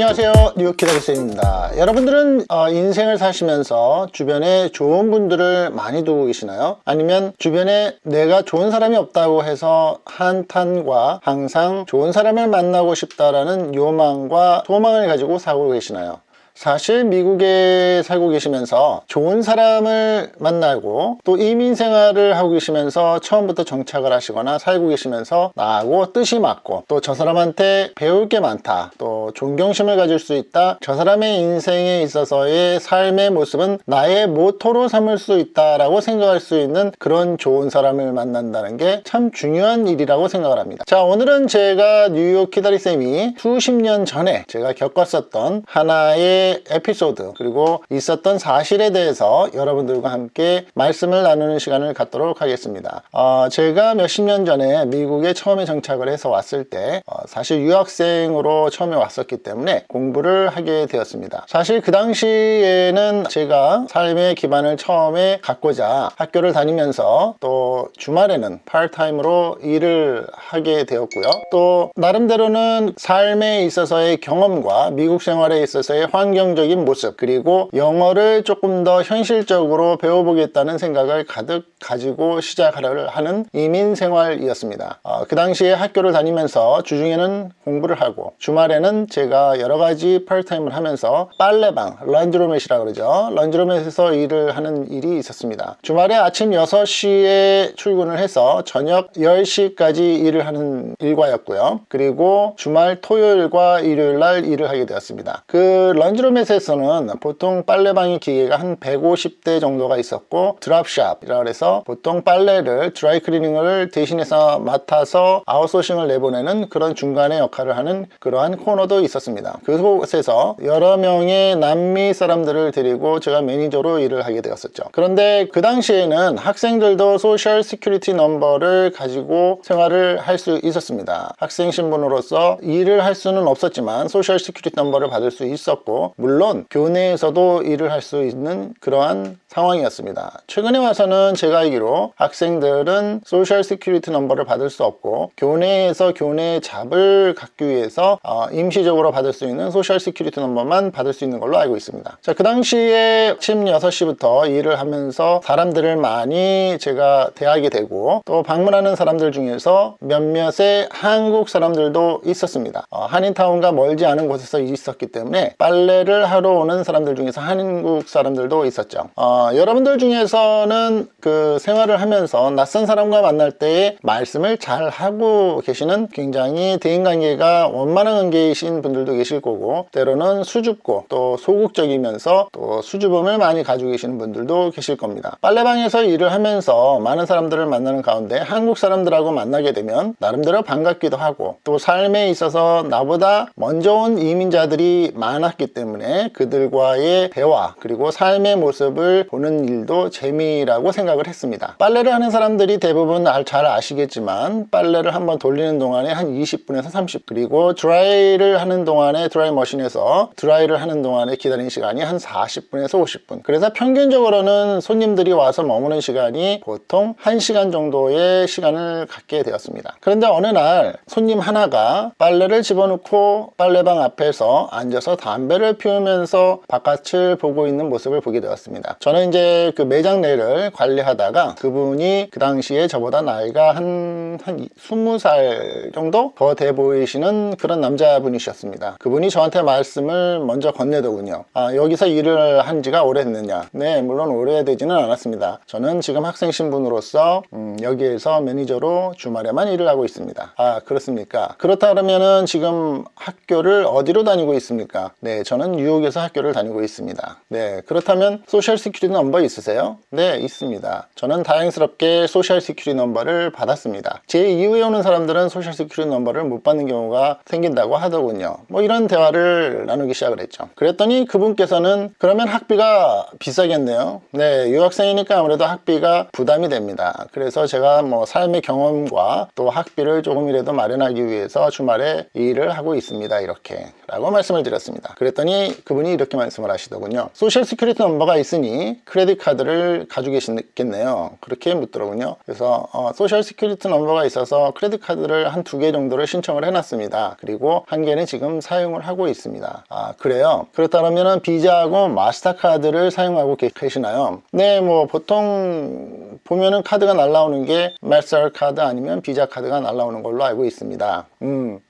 안녕하세요 뉴욕 기다리스입니다 여러분들은 어, 인생을 사시면서 주변에 좋은 분들을 많이 두고 계시나요? 아니면 주변에 내가 좋은 사람이 없다고 해서 한탄과 항상 좋은 사람을 만나고 싶다라는 요망과 소망을 가지고 살고 계시나요? 사실 미국에 살고 계시면서 좋은 사람을 만나고 또 이민 생활을 하고 계시면서 처음부터 정착을 하시거나 살고 계시면서 나하고 뜻이 맞고 또 저 사람한테 배울 게 많다 또 존경심을 가질 수 있다 저 사람의 인생에 있어서의 삶의 모습은 나의 모토로 삼을 수 있다 라고 생각할 수 있는 그런 좋은 사람을 만난다는 게 참 중요한 일이라고 생각을 합니다. 자 오늘은 제가 뉴욕 키다리쌤이 수십 년 전에 제가 겪었었던 하나의 에피소드 그리고 있었던 사실에 대해서 여러분들과 함께 말씀을 나누는 시간을 갖도록 하겠습니다. 어, 제가 몇십 년 전에 미국에 처음에 정착을 해서 왔을 때 어, 사실 유학생으로 처음에 왔었기 때문에 공부를 하게 되었습니다. 사실 그 당시에는 제가 삶의 기반을 처음에 갖고자 학교를 다니면서 또 주말에는 파트타임으로 일을 하게 되었고요. 또 나름대로는 삶에 있어서의 경험과 미국 생활에 있어서의 환경 환경적인 모습 그리고 영어를 조금 더 현실적으로 배워보겠다는 생각을 가득 가지고 시작하려 하는 이민 생활이었습니다. 어, 그 당시에 학교를 다니면서 주중에는 공부를 하고 주말에는 제가 여러 가지 파트타임을 하면서 빨래방 laundromat이라 그러죠. laundromat에서 일을 하는 일이 있었습니다. 주말에 아침 6시에 출근을 해서 저녁 10시까지 일을 하는 일과였고요. 그리고 주말 토요일과 일요일 날 일을 하게 되었습니다. 그 laund- laundromat에서는 보통 빨래방의 기계가 한 150대 정도가 있었고 drop shop이라 해서 보통 빨래를 드라이클리닝을 대신해서 맡아서 아웃소싱을 내보내는 그런 중간의 역할을 하는 그러한 코너도 있었습니다. 그곳에서 여러 명의 남미 사람들을 데리고 제가 매니저로 일을 하게 되었었죠. 그런데 그 당시에는 학생들도 social security number를 가지고 생활을 할 수 있었습니다. 학생 신분으로서 일을 할 수는 없었지만 social security number를 받을 수 있었고 물론 교내에서도 일을 할 수 있는 그러한 상황이었습니다. 최근에 와서는 제가 알기로 학생들은 social security number를 받을 수 없고 교내에서 교내 job을 갖기 위해서 어, 임시적으로 받을 수 있는 social security number만 받을 수 있는 걸로 알고 있습니다. 자, 그 당시에 아침 6시부터 일을 하면서 사람들을 많이 제가 대하게 되고 또 방문하는 사람들 중에서 몇몇의 한국 사람들도 있었습니다. 어, 한인타운과 멀지 않은 곳에서 있었기 때문에 빨래 구매를 하러 오는 사람들 중에서 한국 사람들도 있었죠. 어, 여러분들 중에서는 그 생활을 하면서 낯선 사람과 만날 때에 말씀을 잘 하고 계시는 굉장히 대인관계가 원만한 관계이신 분들도 계실 거고 때로는 수줍고 또 소극적이면서 또 수줍음을 많이 가지고 계시는 분들도 계실 겁니다. 빨래방에서 일을 하면서 많은 사람들을 만나는 가운데 한국 사람들하고 만나게 되면 나름대로 반갑기도 하고 또 삶에 있어서 나보다 먼저 온 이민자들이 많았기 때문에 때문에 그들과의 대화 그리고 삶의 모습을 보는 일도 재미라고 생각을 했습니다. 빨래를 하는 사람들이 대부분 잘 아시겠지만 빨래를 한번 돌리는 동안에 한 20분에서 30 그리고 드라이를 하는 동안에 드라이 머신에서 드라이를 하는 동안에 기다리는 시간이 한 40분에서 50분. 그래서 평균적으로는 손님들이 와서 머무는 시간이 보통 1시간 정도의 시간을 갖게 되었습니다. 그런데 어느 날 손님 하나가 빨래를 집어넣고 빨래방 앞에서 앉아서 담배를 피우면서 바깥을 보고 있는 모습을 보게 되었습니다. 저는 이제 그 매장 내를 관리하다가 그분이 그 당시에 저보다 나이가 한, 한 20살 정도 더 돼 보이시는 그런 남자분이셨습니다. 그분이 저한테 말씀을 먼저 건네더군요. 아, 여기서 일을 한 지가 오래됐느냐? 네 물론 오래되지는 않았습니다. 저는 지금 학생 신분으로서 음, 여기에서 매니저로 주말에만 일을 하고 있습니다. 아 그렇습니까? 그렇다 그러면은 지금 학교를 어디로 다니고 있습니까? 네 저는 저는 뉴욕에서 학교를 다니고 있습니다. 네, 그렇다면 social security number 있으세요? 네, 있습니다. 저는 다행스럽게 social security number를 받았습니다. 제 이후에 오는 사람들은 social security number를 못 받는 경우가 생긴다고 하더군요. 뭐 이런 대화를 나누기 시작을 했죠. 그랬더니 그분께서는 그러면 학비가 비싸겠네요. 네, 유학생이니까 아무래도 학비가 부담이 됩니다. 그래서 제가 뭐 삶의 경험과 또 학비를 조금이라도 마련하기 위해서 주말에 일을 하고 있습니다. 이렇게 라고 말씀을 드렸습니다. 그랬더니 그분이 이렇게 말씀을 하시더군요. social security number가 있으니 credit card를 가지고 계시겠네요. 그렇게 묻더라고요. 그래서 어, social security number가 있어서 credit card를 한 두 개 정도를 신청을 해놨습니다. 그리고 한 개는 지금 사용을 하고 있습니다. 아 그래요? 그렇다면 비자하고 마스터카드를 사용하고 계시나요? 네, 뭐 보통 보면은 카드가 날라오는 게 마스터 카드 아니면 비자 카드가 날라오는 걸로 알고 있습니다. 음.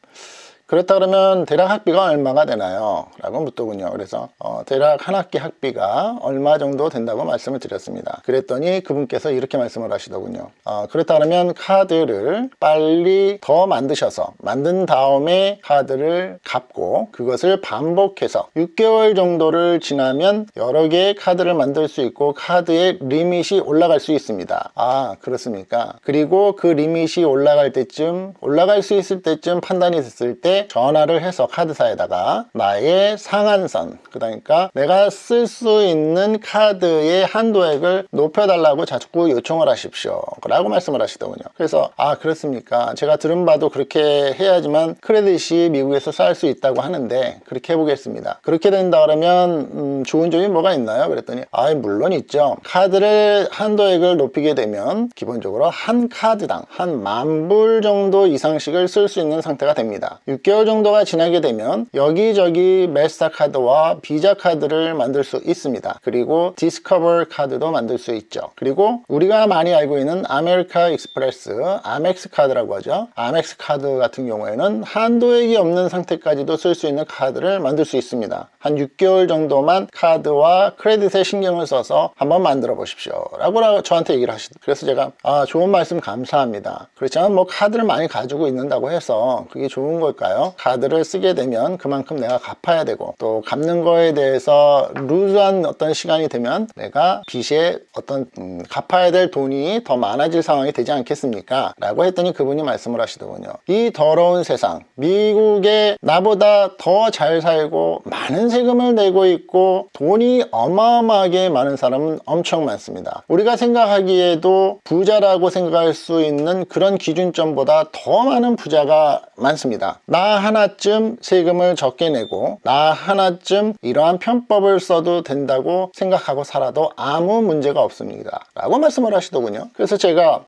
그렇다 그러면 대략 학비가 얼마가 되나요? 라고 묻더군요. 그래서 어, 대략 한 학기 학비가 얼마 정도 된다고 말씀을 드렸습니다. 그랬더니 그분께서 이렇게 말씀을 하시더군요. 어, 그렇다 그러면 카드를 빨리 더 만드셔서 만든 다음에 카드를 갚고 그것을 반복해서 6개월 정도를 지나면 여러 개의 카드를 만들 수 있고 카드의 limit이 올라갈 수 있습니다. 아 그렇습니까? 그리고 그 limit이 올라갈 때쯤 올라갈 수 있을 때쯤 판단이 됐을 때 전화를 해서 카드사에다가 나의 상한선 그러니까 내가 쓸 수 있는 카드의 한도액을 높여달라고 자꾸 요청을 하십시오. 라고 말씀을 하시더군요. 그래서 아 그렇습니까? 제가 들은 바도 그렇게 해야지만 credit이 미국에서 쌓일 수 있다고 하는데 그렇게 해보겠습니다. 그렇게 된다 그러면 음, 좋은 점이 뭐가 있나요? 그랬더니 아 물론 있죠. 카드를 한도액을 높이게 되면 기본적으로 한 카드당 한 만 불 정도 이상씩을 쓸 수 있는 상태가 됩니다. 6개 월 정도가 지나게 되면 여기저기 마스터 카드와 비자 카드를 만들 수 있습니다. 그리고 디스커버 카드도 만들 수 있죠. 그리고 우리가 많이 알고 있는 아메리카 익스프레스 아멕스 카드라고 하죠. 아멕스 카드 같은 경우에는 한도액이 없는 상태까지도 쓸 수 있는 카드를 만들 수 있습니다. 한 6개월 정도만 카드와 크레딧에 신경을 써서 한번 만들어 보십시오. 라고 저한테 얘기를 하시더 그래서 제가 아 좋은 말씀 감사합니다. 그렇지만 뭐 카드를 많이 가지고 있는다고 해서 그게 좋은 걸까요 카드를 쓰게 되면 그만큼 내가 갚아야 되고 또 갚는 거에 대해서 루즈한 어떤 시간이 되면 내가 빚에 어떤 음, 갚아야 될 돈이 더 많아질 상황이 되지 않겠습니까? 라고 했더니 그분이 말씀을 하시더군요. 이 더러운 세상 미국에 나보다 더 잘 살고 많은 세금을 내고 있고 돈이 어마어마하게 많은 사람은 엄청 많습니다. 우리가 생각하기에도 부자라고 생각할 수 있는 그런 기준점보다 더 많은 부자가 많습니다 나 하나쯤 세금을 적게 내고 나 하나쯤 이러한 편법을 써도 된다고 생각하고 살아도 아무 문제가 없습니다. 라고 말씀을 하시더군요. 그래서 제가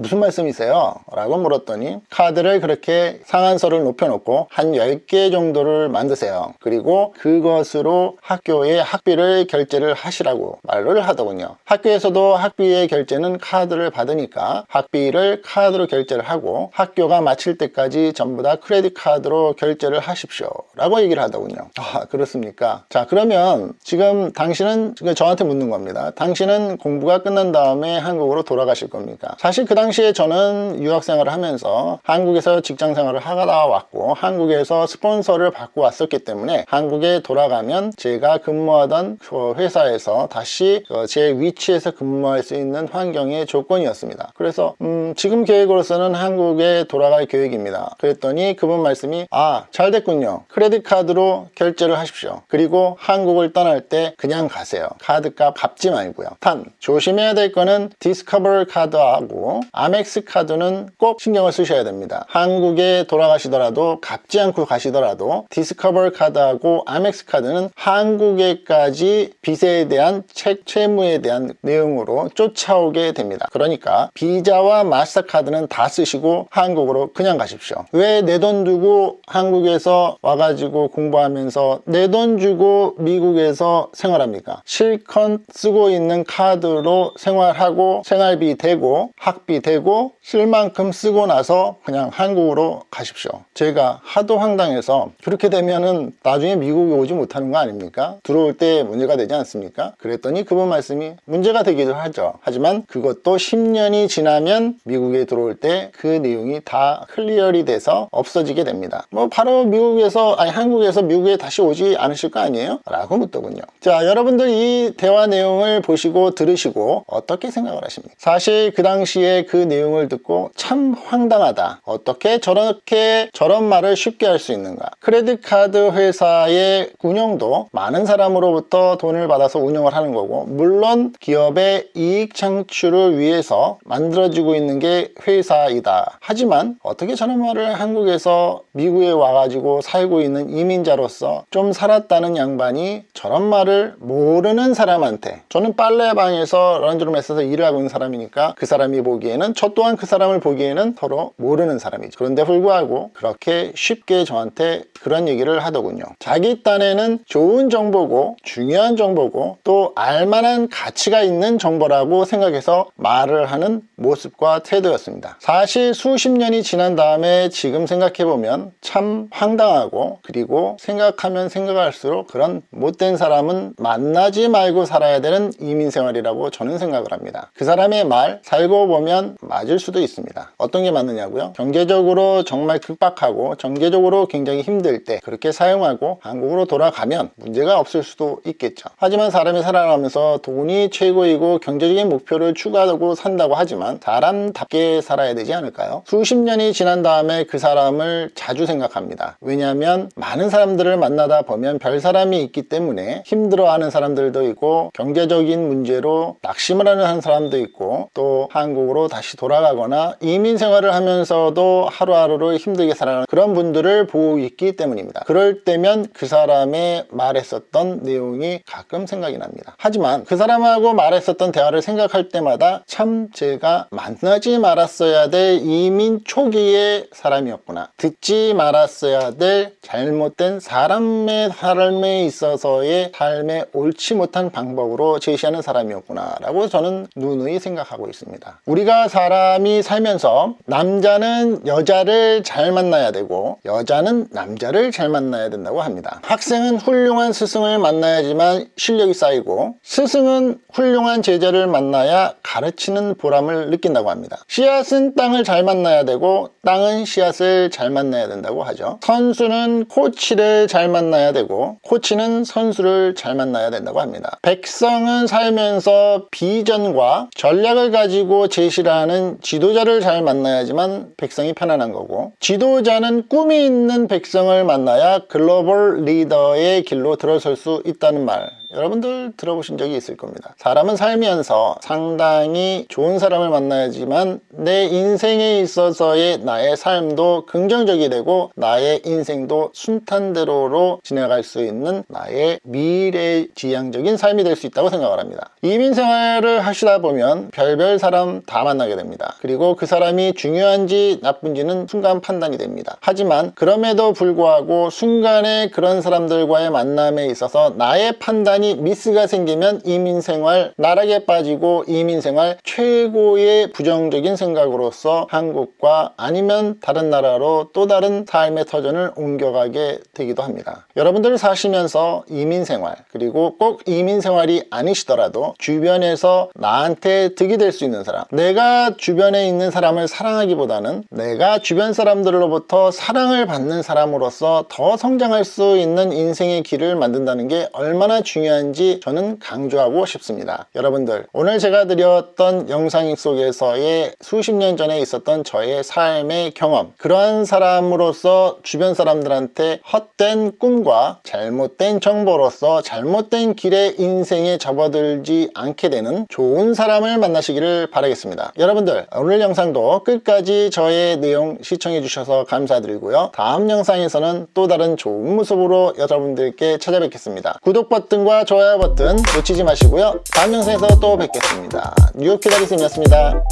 무슨 말씀이세요? 라고 물었더니 카드를 그렇게 상한선을 높여놓고 한 10개 정도를 만드세요. 그리고 그것으로 학교에 학비를 결제를 하시라고 말을 하더군요. 학교에서도 학비의 결제는 카드를 받으니까 학비를 카드로 결제를 하고 학교가 마칠 때까지 전부 다 크레딧 카드로 결제를 하십시오. 라고 얘기를 하더군요. 아 그렇습니까? 자 그러면 지금 당신은 지금 저한테 묻는 겁니다. 당신은 공부가 끝난 다음에 한국으로 돌아가실 겁니까? 사실 그 당시 당시에 저는 유학생활을 하면서 한국에서 직장생활을 하다 왔고 한국에서 스폰서를 받고 왔었기 때문에 한국에 돌아가면 제가 근무하던 그 회사에서 다시 그 제 위치에서 근무할 수 있는 환경의 조건이었습니다. 그래서 음 지금 계획으로서는 한국에 돌아갈 계획입니다. 그랬더니 그분 말씀이 아 잘 됐군요. credit card로 결제를 하십시오. 그리고 한국을 떠날 때 그냥 가세요. 카드값 갚지 말고요. 단 조심해야 될 거는 디스커버 카드하고 아멕스 카드는 꼭 신경을 쓰셔야 됩니다. 한국에 돌아가시더라도 갚지 않고 가시더라도 디스커버 카드하고 아멕스 카드는 한국에까지 빚에 대한 책 채무에 대한 내용으로 쫓아오게 됩니다. 그러니까 비자와 마스터카드는 다 쓰시고 한국으로 그냥 가십시오. 왜 내 돈 두고 한국에서 와가지고 공부하면서 내 돈 주고 미국에서 생활합니까? 실컷 쓰고 있는 카드로 생활하고 생활비 되고 학비 되고 되고 쓸 만큼 쓰고 나서 그냥 한국으로 가십시오 제가 하도 황당해서 그렇게 되면은 나중에 미국에 오지 못하는 거 아닙니까? 들어올 때 문제가 되지 않습니까? 그랬더니 그분 말씀이 문제가 되기도 하죠 하지만 그것도 10년이 지나면 미국에 들어올 때 그 내용이 다 클리어리 돼서 없어지게 됩니다 뭐 바로 미국에서 아니 한국에서 미국에 다시 오지 않으실 거 아니에요? 라고 묻더군요 자 여러분들 이 대화 내용을 보시고 들으시고 어떻게 생각을 하십니까? 사실 그 당시에 그 내용을 듣고 참 황당하다. 어떻게 저렇게 저런 말을 쉽게 할 수 있는가? 크레딧 카드 회사의 운영도 많은 사람으로부터 돈을 받아서 운영을 하는 거고 물론 기업의 이익 창출을 위해서 만들어지고 있는 게 회사이다. 하지만 어떻게 저런 말을 한국에서 미국에 와가지고 살고 있는 이민자로서 좀 살았다는 양반이 저런 말을 모르는 사람한테 저는 빨래방에서 런드룸에서 일을 하고 있는 사람이니까 그 사람이 보기에는 저 또한 그 사람을 보기에는 서로 모르는 사람이죠. 그런데 불구하고 그렇게 쉽게 저한테 그런 얘기를 하더군요. 자기 딴에는 좋은 정보고 중요한 정보고 또 알만한 가치가 있는 정보라고 생각해서 말을 하는 모습과 태도였습니다. 사실 수십 년이 지난 다음에 지금 생각해보면 참 황당하고 그리고 생각하면 생각할수록 그런 못된 사람은 만나지 말고 살아야 되는 이민생활이라고 저는 생각을 합니다. 그 사람의 말 살고 보면 맞을 수도 있습니다. 어떤 게 맞느냐고요? 경제적으로 정말 극박하고 경제적으로 굉장히 힘들 때 그렇게 사용하고 한국으로 돌아가면 문제가 없을 수도 있겠죠. 하지만 사람이 살아가면서 돈이 최고이고 경제적인 목표를 추구하고 산다고 하지만 사람답게 살아야 되지 않을까요? 수십 년이 지난 다음에 그 사람을 자주 생각합니다. 왜냐하면 많은 사람들을 만나다 보면 별 사람이 있기 때문에 힘들어하는 사람들도 있고 경제적인 문제로 낙심을 하는 사람도 있고 또 한국으로 다시 돌아가거나 이민 생활을 하면서도 하루하루를 힘들게 살아가는 그런 분들을 보고 있기 때문입니다. 그럴 때면 그 사람의 말했었던 내용이 가끔 생각이 납니다. 하지만 그 사람하고 말했었던 대화를 생각할 때마다 참 제가 만나지 말았어야 될 이민 초기의 사람이었구나. 듣지 말았어야 될 잘못된 사람의 삶에 있어서의 삶에 옳지 못한 방법으로 제시하는 사람이었구나 라고 저는 누누이 생각하고 있습니다. 우리가 사람이 살면서 남자는 여자를 잘 만나야 되고 여자는 남자를 잘 만나야 된다고 합니다. 학생은 훌륭한 스승을 만나야지만 실력이 쌓이고 스승은 훌륭한 제자를 만나야 가르치는 보람을 느낀다고 합니다. 씨앗은 땅을 잘 만나야 되고 땅은 씨앗을 잘 만나야 된다고 하죠. 선수는 코치를 잘 만나야 되고 코치는 선수를 잘 만나야 된다고 합니다. 백성은 살면서 비전과 전략을 가지고 제시를 하는 지도자를 잘 만나야지만 백성이 편안한 거고 지도자는 꿈이 있는 백성을 만나야 글로벌 리더의 길로 들어설 수 있다는 말 여러분들 들어보신 적이 있을 겁니다. 사람은 살면서 상당히 좋은 사람을 만나야지만 내 인생에 있어서의 나의 삶도 긍정적이 되고 나의 인생도 순탄대로로 지나갈 수 있는 나의 미래지향적인 삶이 될 수 있다고 생각을 합니다. 이민 생활을 하시다 보면 별별 사람 다 만나게 됩니다. 그리고 그 사람이 중요한지 나쁜지는 순간 판단이 됩니다. 하지만 그럼에도 불구하고 순간에 그런 사람들과의 만남에 있어서 나의 판단이 미스가 생기면 이민생활 나락에 빠지고 이민생활 최고의 부정적인 생각으로서 한국과 아니면 다른 나라로 또 다른 삶의 터전을 옮겨가게 되기도 합니다. 여러분들 사시면서 이민생활 그리고 꼭 이민생활이 아니시더라도 주변에서 나한테 득이 될 수 있는 사람 내가 주변에 있는 사람을 사랑하기보다는 내가 주변 사람들로부터 사랑을 받는 사람으로서 더 성장할 수 있는 인생의 길을 만든다는 게 얼마나 중요한 지 저는 강조하고 싶습니다. 여러분들 오늘 제가 드렸던 영상 속에서의 수십 년 전에 있었던 저의 삶의 경험 그러한 사람으로서 주변 사람들한테 헛된 꿈과 잘못된 정보로서 잘못된 길에 인생에 접어들지 않게 되는 좋은 사람을 만나시기를 바라겠습니다. 여러분들 오늘 영상도 끝까지 저의 내용 시청해 주셔서 감사드리고요. 다음 영상에서는 또 다른 좋은 모습으로 여러분들께 찾아뵙겠습니다. 구독 버튼 과 좋아요 버튼 놓치지 마시고요. 다음 영상에서 또 뵙겠습니다. 뉴욕 기다리쌤이었습니다